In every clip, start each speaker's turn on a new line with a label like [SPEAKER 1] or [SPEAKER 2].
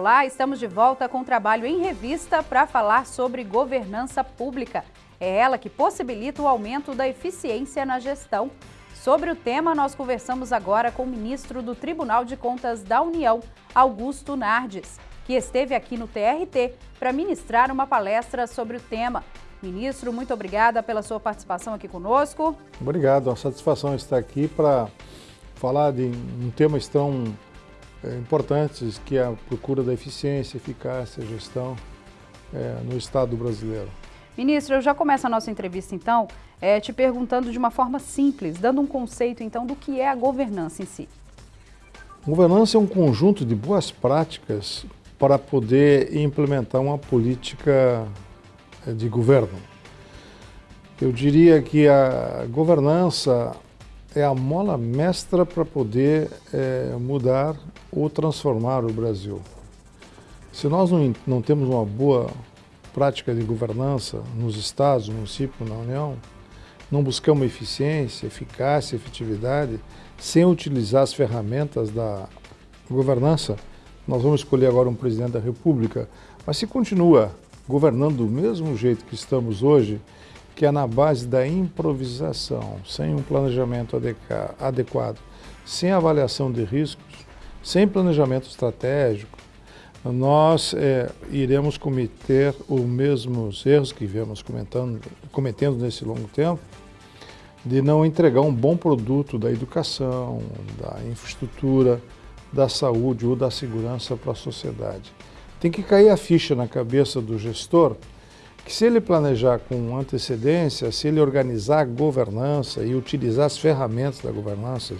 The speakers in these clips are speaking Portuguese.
[SPEAKER 1] Olá, estamos de volta com o trabalho em revista para falar sobre governança pública. É ela que possibilita o aumento da eficiência na gestão. Sobre o tema, nós conversamos agora com o ministro do Tribunal de Contas da União, Augusto Nardes, que esteve aqui no TRT para ministrar uma palestra sobre o tema. Ministro, muito obrigada pela sua participação aqui conosco.
[SPEAKER 2] Obrigado, é uma satisfação estar aqui para falar de um tema tão é, importantes, que é a procura da eficiência, eficácia, gestão é, no Estado brasileiro.
[SPEAKER 1] Ministro, eu já começo a nossa entrevista, então, é, te perguntando de uma forma simples, dando um conceito, então, do que é a governança em si.
[SPEAKER 2] Governança é um conjunto de boas práticas para poder implementar uma política de governo. Eu diria que a governança é a mola mestra para poder é, mudar ou transformar o Brasil. Se nós não, não temos uma boa prática de governança nos estados, no município, na União, não buscamos eficiência, eficácia, efetividade, sem utilizar as ferramentas da governança, nós vamos escolher agora um presidente da República, mas se continua governando do mesmo jeito que estamos hoje, que é na base da improvisação, sem um planejamento adequado, sem avaliação de riscos, sem planejamento estratégico, nós é, iremos cometer os mesmos erros que viemos cometendo nesse longo tempo, de não entregar um bom produto da educação, da infraestrutura, da saúde ou da segurança para a sociedade. Tem que cair a ficha na cabeça do gestor que se ele planejar com antecedência, se ele organizar a governança e utilizar as ferramentas da governança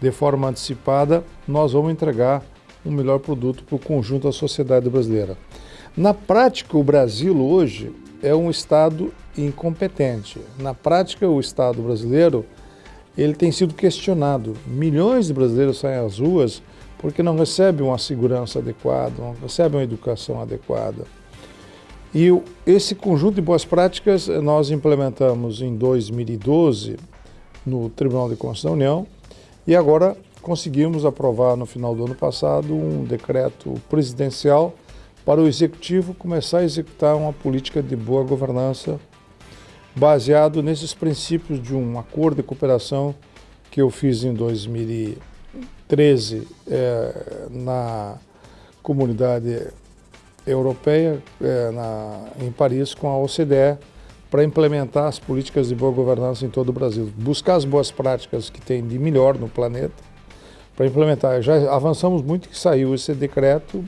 [SPEAKER 2] de forma antecipada, nós vamos entregar um melhor produto para o conjunto da sociedade brasileira. Na prática, o Brasil hoje é um Estado incompetente. Na prática, o Estado brasileiro ele tem sido questionado. Milhões de brasileiros saem às ruas porque não recebem uma segurança adequada, não recebem uma educação adequada. E esse conjunto de boas práticas nós implementamos em 2012 no Tribunal de Contas da União e agora conseguimos aprovar no final do ano passado um decreto presidencial para o Executivo começar a executar uma política de boa governança baseado nesses princípios de um acordo de cooperação que eu fiz em 2013 é, na comunidade europeia é, na, em Paris com a OCDE para implementar as políticas de boa governança em todo o Brasil. Buscar as boas práticas que tem de melhor no planeta para implementar. Já avançamos muito que saiu esse decreto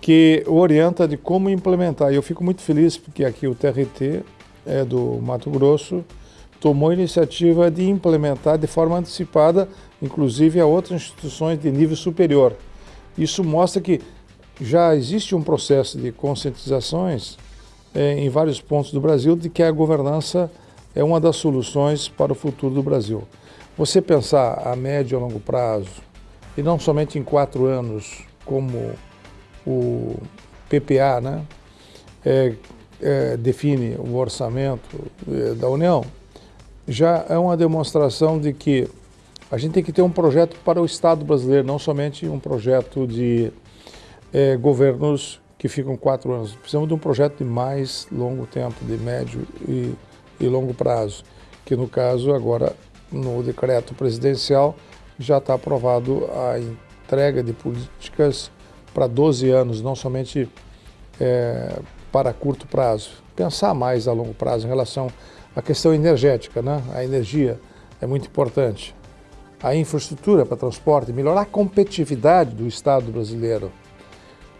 [SPEAKER 2] que orienta de como implementar. E eu fico muito feliz porque aqui o TRT é do Mato Grosso tomou a iniciativa de implementar de forma antecipada, inclusive a outras instituições de nível superior. Isso mostra que já existe um processo de conscientizações é, em vários pontos do Brasil de que a governança é uma das soluções para o futuro do Brasil. Você pensar a médio e longo prazo, e não somente em quatro anos, como o PPA né, é, é, define o orçamento é, da União, já é uma demonstração de que a gente tem que ter um projeto para o Estado brasileiro, não somente um projeto de é, governos que ficam quatro anos. Precisamos de um projeto de mais longo tempo, de médio e, e longo prazo, que no caso agora no decreto presidencial já está aprovado a entrega de políticas para 12 anos, não somente é, para curto prazo. Pensar mais a longo prazo em relação à questão energética, né? a energia é muito importante. A infraestrutura para transporte, melhorar a competitividade do Estado brasileiro.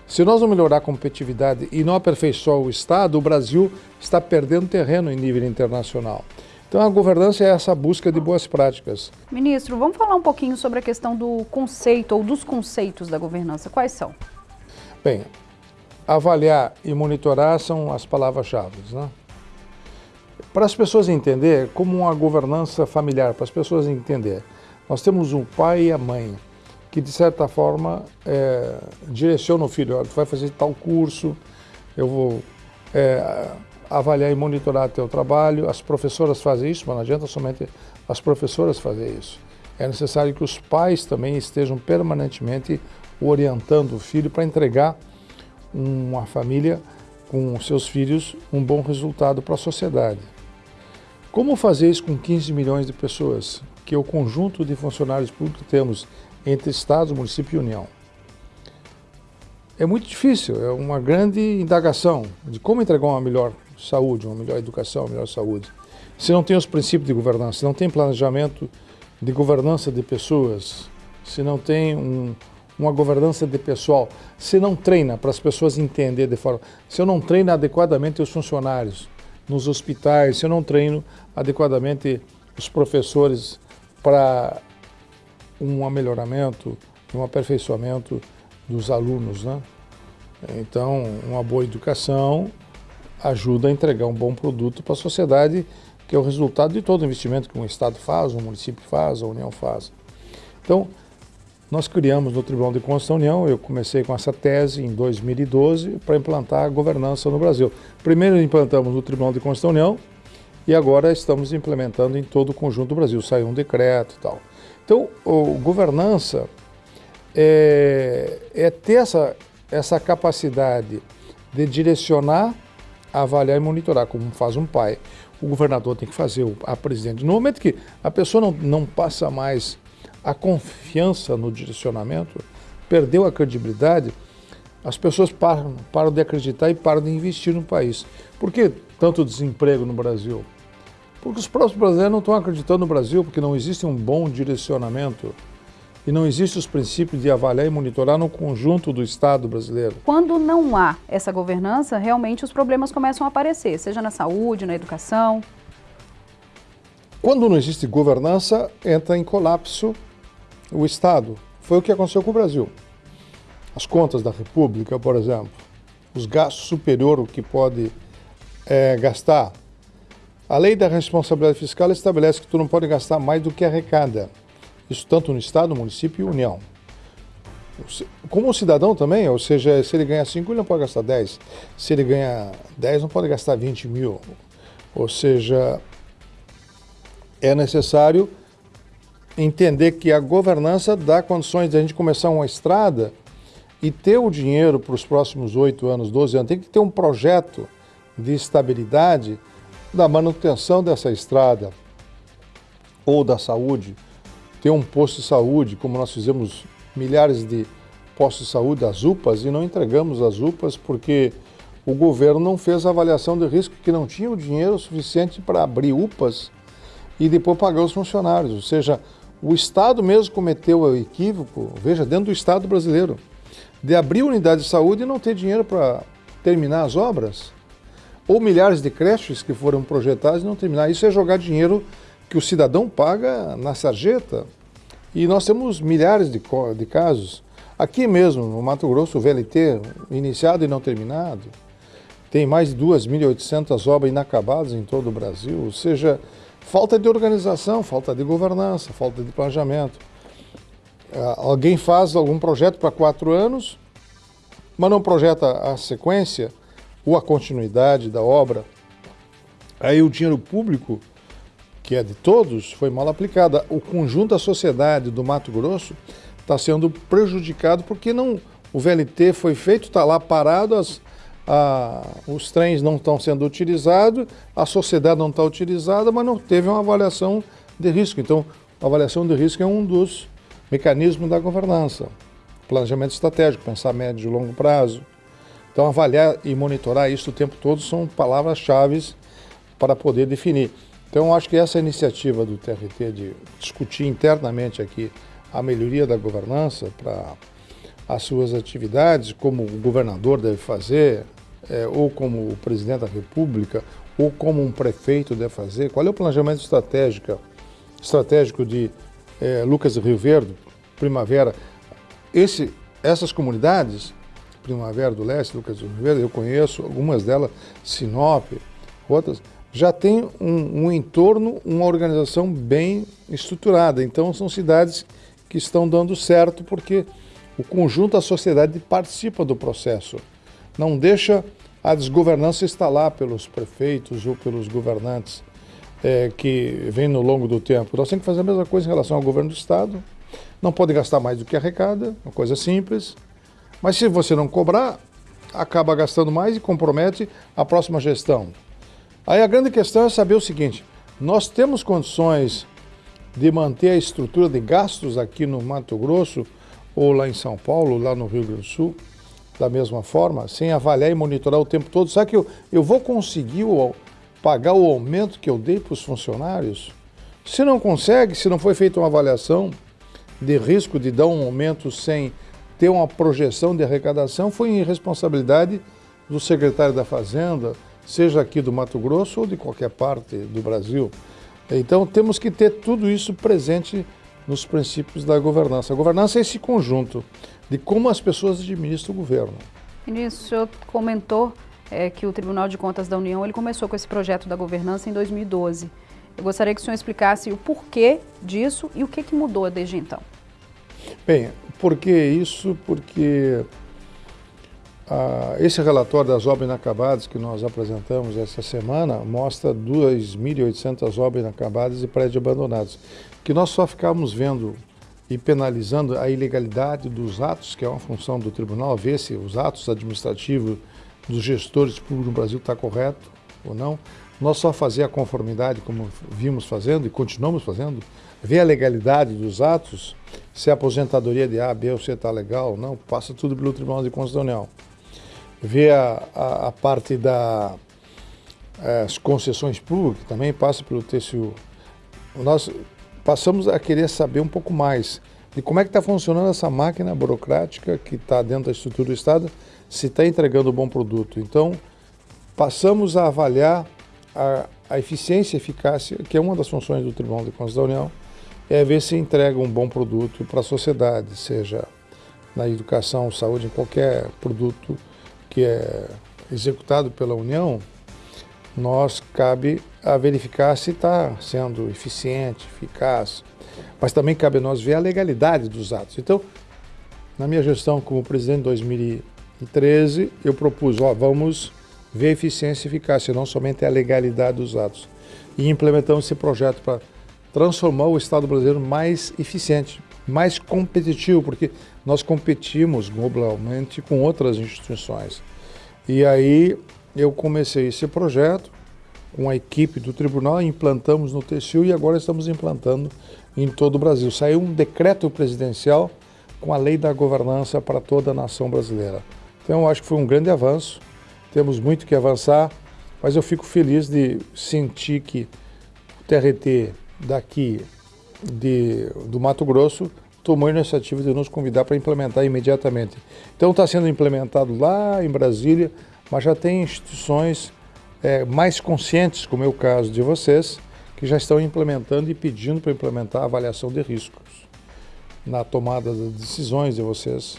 [SPEAKER 2] Se nós não melhorar a competitividade e não aperfeiçoar o Estado, o Brasil está perdendo terreno em nível internacional. Então a governança é essa busca de boas práticas.
[SPEAKER 1] Ministro, vamos falar um pouquinho sobre a questão do conceito ou dos conceitos da governança. Quais são?
[SPEAKER 2] Bem, avaliar e monitorar são as palavras-chave. Né? Para as pessoas entenderem, como uma governança familiar, para as pessoas entenderem, nós temos um pai e a mãe que de certa forma é, direciona o filho, tu vai fazer tal curso, eu vou é, avaliar e monitorar teu trabalho, as professoras fazem isso, mas não adianta somente as professoras fazer isso. É necessário que os pais também estejam permanentemente orientando o filho para entregar uma família com seus filhos um bom resultado para a sociedade. Como fazer isso com 15 milhões de pessoas, que é o conjunto de funcionários públicos que temos entre Estados, município e União? É muito difícil, é uma grande indagação de como entregar uma melhor saúde, uma melhor educação, uma melhor saúde. Se não tem os princípios de governança, se não tem planejamento de governança de pessoas, se não tem um, uma governança de pessoal, se não treina para as pessoas entenderem de forma, se eu não treino adequadamente os funcionários nos hospitais, se eu não treino adequadamente os professores para um melhoramento, um aperfeiçoamento dos alunos, né? Então, uma boa educação ajuda a entregar um bom produto para a sociedade, que é o resultado de todo investimento que um Estado faz, um município faz, a União faz. Então, nós criamos no Tribunal de Contas da União, eu comecei com essa tese em 2012 para implantar a governança no Brasil. Primeiro implantamos no Tribunal de Contas da União e agora estamos implementando em todo o conjunto do Brasil, saiu um decreto e tal. Então, o governança é, é ter essa, essa capacidade de direcionar, avaliar e monitorar, como faz um pai. O governador tem que fazer, a presidente. No momento que a pessoa não, não passa mais a confiança no direcionamento, perdeu a credibilidade, as pessoas param, param de acreditar e param de investir no país. Por que tanto desemprego no Brasil? Porque os próprios brasileiros não estão acreditando no Brasil, porque não existe um bom direcionamento e não existem os princípios de avaliar e monitorar no conjunto do Estado brasileiro.
[SPEAKER 1] Quando não há essa governança, realmente os problemas começam a aparecer, seja na saúde, na educação.
[SPEAKER 2] Quando não existe governança, entra em colapso o Estado. Foi o que aconteceu com o Brasil. As contas da República, por exemplo, os gastos superior ao que pode é, gastar. A lei da responsabilidade fiscal estabelece que tu não pode gastar mais do que arrecada. Isso tanto no Estado, município e União. Como o cidadão também, ou seja, se ele ganha 5, ele não pode gastar 10. Se ele ganha 10, não pode gastar 20 mil. Ou seja, é necessário entender que a governança dá condições de a gente começar uma estrada e ter o dinheiro para os próximos 8 anos, 12 anos. Tem que ter um projeto de estabilidade da manutenção dessa estrada ou da saúde ter um posto de saúde, como nós fizemos milhares de postos de saúde, as UPAs, e não entregamos as UPAs porque o governo não fez a avaliação de risco, que não tinha o dinheiro suficiente para abrir UPAs e depois pagar os funcionários. Ou seja, o Estado mesmo cometeu o equívoco, veja, dentro do Estado brasileiro, de abrir unidade de saúde e não ter dinheiro para terminar as obras. Ou milhares de creches que foram projetadas e não terminar. Isso é jogar dinheiro que o cidadão paga na sarjeta. E nós temos milhares de, de casos. Aqui mesmo, no Mato Grosso, o VLT, iniciado e não terminado, tem mais de 2.800 obras inacabadas em todo o Brasil, ou seja, falta de organização, falta de governança, falta de planejamento. Ah, alguém faz algum projeto para quatro anos, mas não projeta a sequência ou a continuidade da obra. Aí o dinheiro público que é de todos, foi mal aplicada. O conjunto da sociedade do Mato Grosso está sendo prejudicado porque não, o VLT foi feito, está lá parado, as, a, os trens não estão sendo utilizados, a sociedade não está utilizada, mas não teve uma avaliação de risco. Então, a avaliação de risco é um dos mecanismos da governança. Planejamento estratégico, pensar médio e longo prazo. Então, avaliar e monitorar isso o tempo todo são palavras-chave para poder definir. Então, acho que essa iniciativa do TRT de discutir internamente aqui a melhoria da governança para as suas atividades, como o governador deve fazer, é, ou como o presidente da República, ou como um prefeito deve fazer, qual é o planejamento estratégico, estratégico de é, Lucas Rio Verde, Primavera. Esse, essas comunidades, Primavera do Leste, Lucas Verde, eu conheço algumas delas, Sinop, outras, já tem um, um entorno, uma organização bem estruturada. Então são cidades que estão dando certo porque o conjunto da sociedade participa do processo. Não deixa a desgovernança instalar pelos prefeitos ou pelos governantes é, que vêm no longo do tempo. Nós temos que fazer a mesma coisa em relação ao governo do Estado, Não pode gastar mais do que arrecada, uma coisa simples. Mas se você não cobrar, acaba gastando mais e compromete a próxima gestão. Aí a grande questão é saber o seguinte, nós temos condições de manter a estrutura de gastos aqui no Mato Grosso ou lá em São Paulo, lá no Rio Grande do Sul, da mesma forma, sem avaliar e monitorar o tempo todo? Será que eu, eu vou conseguir o, pagar o aumento que eu dei para os funcionários? Se não consegue, se não foi feita uma avaliação de risco de dar um aumento sem ter uma projeção de arrecadação, foi irresponsabilidade do secretário da Fazenda, seja aqui do Mato Grosso ou de qualquer parte do Brasil. Então temos que ter tudo isso presente nos princípios da governança. A governança é esse conjunto de como as pessoas administram o governo.
[SPEAKER 1] Ministro, o senhor comentou é, que o Tribunal de Contas da União ele começou com esse projeto da governança em 2012. Eu gostaria que o senhor explicasse o porquê disso e o que, que mudou desde então.
[SPEAKER 2] Bem, por que isso? Porque ah, esse relatório das obras inacabadas que nós apresentamos essa semana mostra 2.800 obras inacabadas e prédios abandonados, que nós só ficávamos vendo e penalizando a ilegalidade dos atos, que é uma função do tribunal, ver se os atos administrativos dos gestores públicos no Brasil está correto ou não. Nós só fazer a conformidade, como vimos fazendo e continuamos fazendo, ver a legalidade dos atos, se a aposentadoria de A, B ou C está legal ou não, passa tudo pelo Tribunal de Contas vê a, a, a parte das eh, concessões públicas, também passa pelo TCU. Nós passamos a querer saber um pouco mais de como é que está funcionando essa máquina burocrática que está dentro da estrutura do Estado, se está entregando um bom produto. Então, passamos a avaliar a, a eficiência e eficácia, que é uma das funções do Tribunal de Contas da União, é ver se entrega um bom produto para a sociedade, seja na educação, saúde, em qualquer produto que é executado pela União, nós cabe a verificar se está sendo eficiente, eficaz, mas também cabe a nós ver a legalidade dos atos. Então, na minha gestão como presidente em 2013, eu propus, ó, vamos ver a eficiência e eficácia, não somente a legalidade dos atos. E implementamos esse projeto para transformar o Estado brasileiro mais eficiente, mais competitivo, porque nós competimos globalmente com outras instituições. E aí eu comecei esse projeto com a equipe do tribunal, implantamos no TCU e agora estamos implantando em todo o Brasil. Saiu um decreto presidencial com a lei da governança para toda a nação brasileira. Então eu acho que foi um grande avanço, temos muito que avançar, mas eu fico feliz de sentir que o TRT daqui de, do Mato Grosso tomou a iniciativa de nos convidar para implementar imediatamente. Então está sendo implementado lá em Brasília, mas já tem instituições é, mais conscientes, como é o caso de vocês, que já estão implementando e pedindo para implementar a avaliação de riscos na tomada das decisões de vocês,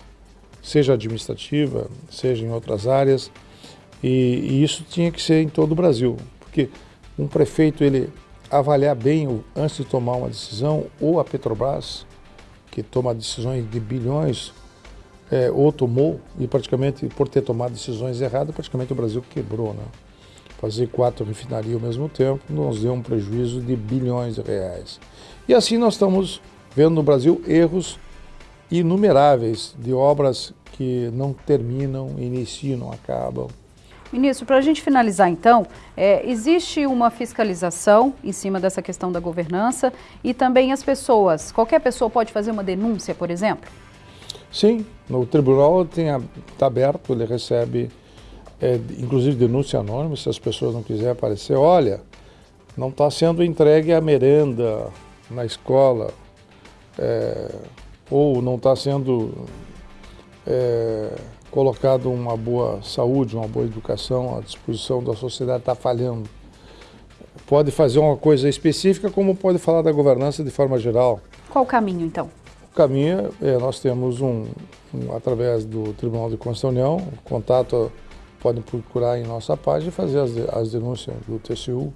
[SPEAKER 2] seja administrativa, seja em outras áreas, e, e isso tinha que ser em todo o Brasil, porque um prefeito ele avaliar bem antes de tomar uma decisão, ou a Petrobras, que toma decisões de bilhões, é, ou tomou, e praticamente por ter tomado decisões erradas, praticamente o Brasil quebrou. Né? Fazer quatro refinarias ao mesmo tempo nos deu um prejuízo de bilhões de reais. E assim nós estamos vendo no Brasil erros inumeráveis de obras que não terminam, iniciam, não acabam.
[SPEAKER 1] Ministro, para a gente finalizar então, é, existe uma fiscalização em cima dessa questão da governança e também as pessoas, qualquer pessoa pode fazer uma denúncia, por exemplo?
[SPEAKER 2] Sim, no tribunal está aberto, ele recebe, é, inclusive denúncia anônima, se as pessoas não quiserem aparecer, olha, não está sendo entregue a merenda na escola, é, ou não está sendo é, colocado uma boa saúde, uma boa educação à disposição da sociedade, está falhando. Pode fazer uma coisa específica, como pode falar da governança de forma geral.
[SPEAKER 1] Qual o caminho, então?
[SPEAKER 2] O caminho é, nós temos um, um, através do Tribunal de Contas da União, contato, podem procurar em nossa página e fazer as, as denúncias do tcu.gov.br.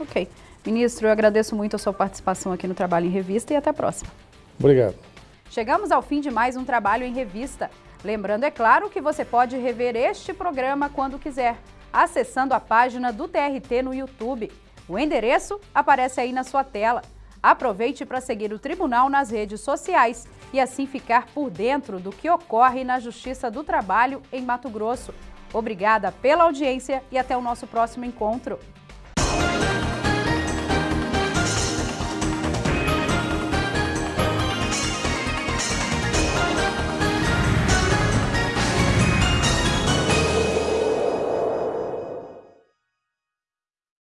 [SPEAKER 1] Ok. Ministro, eu agradeço muito a sua participação aqui no Trabalho em Revista e até a próxima.
[SPEAKER 2] Obrigado.
[SPEAKER 1] Chegamos ao fim de mais um trabalho em revista. Lembrando, é claro, que você pode rever este programa quando quiser, acessando a página do TRT no YouTube. O endereço aparece aí na sua tela. Aproveite para seguir o tribunal nas redes sociais e assim ficar por dentro do que ocorre na Justiça do Trabalho em Mato Grosso. Obrigada pela audiência e até o nosso próximo encontro.